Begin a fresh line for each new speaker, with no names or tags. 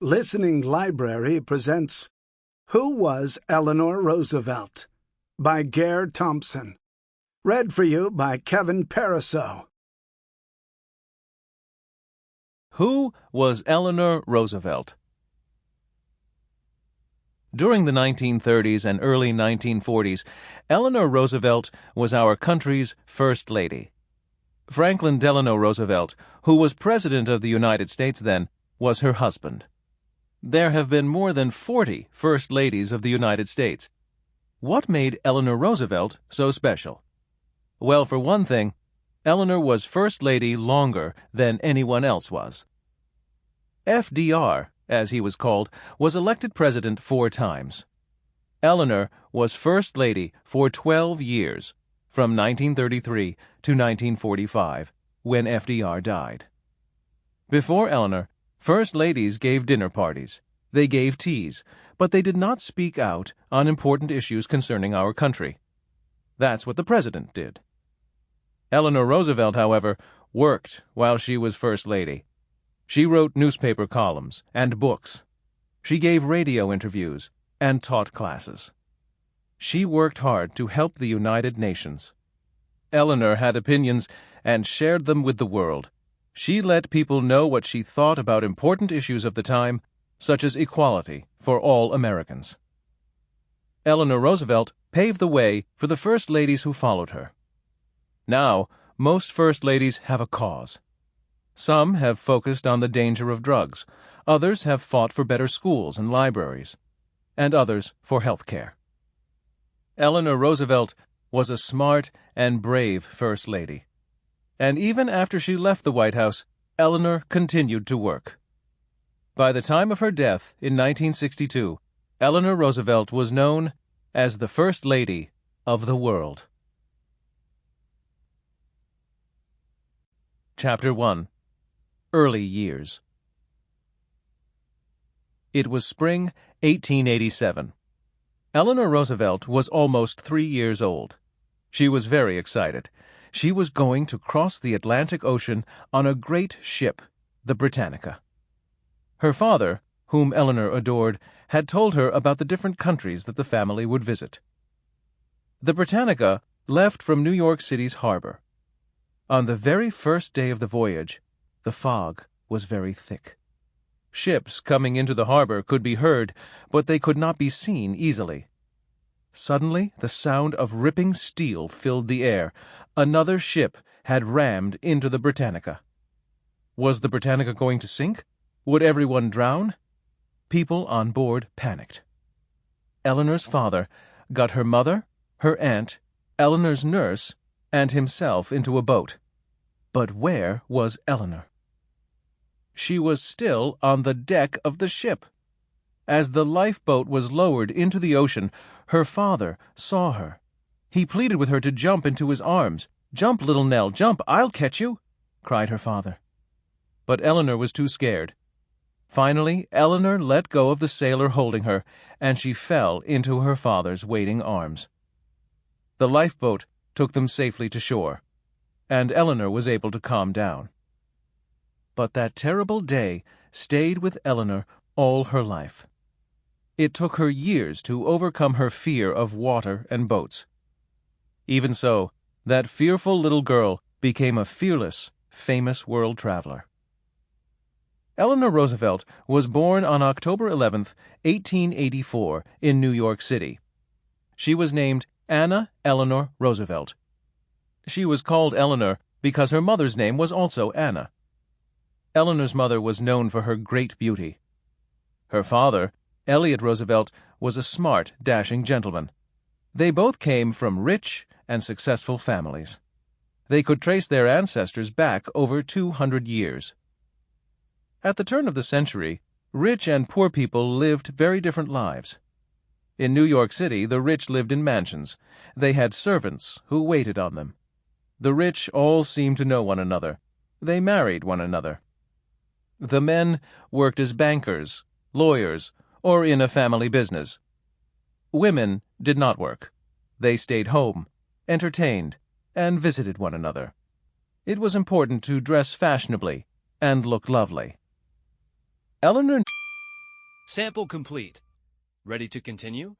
Listening Library presents Who Was Eleanor Roosevelt? by Gare Thompson. Read for you by Kevin Pariseau.
Who was Eleanor Roosevelt? During the 1930s and early 1940s, Eleanor Roosevelt was our country's First Lady. Franklin Delano Roosevelt, who was President of the United States then, was her husband. There have been more than 40 First Ladies of the United States. What made Eleanor Roosevelt so special? Well, for one thing, Eleanor was First Lady longer than anyone else was. FDR, as he was called, was elected president four times. Eleanor was First Lady for 12 years, from 1933 to 1945, when FDR died. Before Eleanor, First ladies gave dinner parties. They gave teas, but they did not speak out on important issues concerning our country. That's what the president did. Eleanor Roosevelt, however, worked while she was First Lady. She wrote newspaper columns and books. She gave radio interviews and taught classes. She worked hard to help the United Nations. Eleanor had opinions and shared them with the world. She let people know what she thought about important issues of the time, such as equality for all Americans. Eleanor Roosevelt paved the way for the first ladies who followed her. Now, most first ladies have a cause. Some have focused on the danger of drugs, others have fought for better schools and libraries, and others for health care. Eleanor Roosevelt was a smart and brave First Lady and even after she left the White House, Eleanor continued to work. By the time of her death in 1962, Eleanor Roosevelt was known as the First Lady of the World. Chapter 1 Early Years It was spring 1887. Eleanor Roosevelt was almost three years old. She was very excited she was going to cross the Atlantic Ocean on a great ship, the Britannica. Her father, whom Eleanor adored, had told her about the different countries that the family would visit. The Britannica left from New York City's harbor. On the very first day of the voyage, the fog was very thick. Ships coming into the harbor could be heard, but they could not be seen easily. Suddenly, the sound of ripping steel filled the air. Another ship had rammed into the Britannica. Was the Britannica going to sink? Would everyone drown? People on board panicked. Eleanor's father got her mother, her aunt, Eleanor's nurse, and himself into a boat. But where was Eleanor? She was still on the deck of the ship. As the lifeboat was lowered into the ocean, her father saw her. He pleaded with her to jump into his arms. Jump, little Nell, jump, I'll catch you, cried her father. But Eleanor was too scared. Finally, Eleanor let go of the sailor holding her, and she fell into her father's waiting arms. The lifeboat took them safely to shore, and Eleanor was able to calm down. But that terrible day stayed with Eleanor all her life. It took her years to overcome her fear of water and boats. Even so, that fearful little girl became a fearless, famous world traveler. Eleanor Roosevelt was born on October 11, 1884, in New York City. She was named Anna Eleanor Roosevelt. She was called Eleanor because her mother's name was also Anna. Eleanor's mother was known for her great beauty. Her father, Elliott Roosevelt was a smart, dashing gentleman. They both came from rich and successful families. They could trace their ancestors back over 200 years. At the turn of the century, rich and poor people lived very different lives. In New York City, the rich lived in mansions. They had servants who waited on them. The rich all seemed to know one another. They married one another. The men worked as bankers, lawyers, or in a family business. Women did not work. They stayed home, entertained, and visited one another. It was important to dress fashionably and look lovely. Eleanor
Sample complete. Ready to continue?